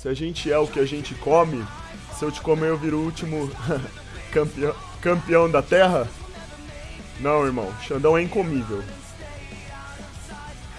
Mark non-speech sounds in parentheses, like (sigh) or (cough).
Se a gente é o que a gente come, se eu te comer eu viro o último (laughs) campeão, campeão da Terra? Não, irmão. Xandão é incomível.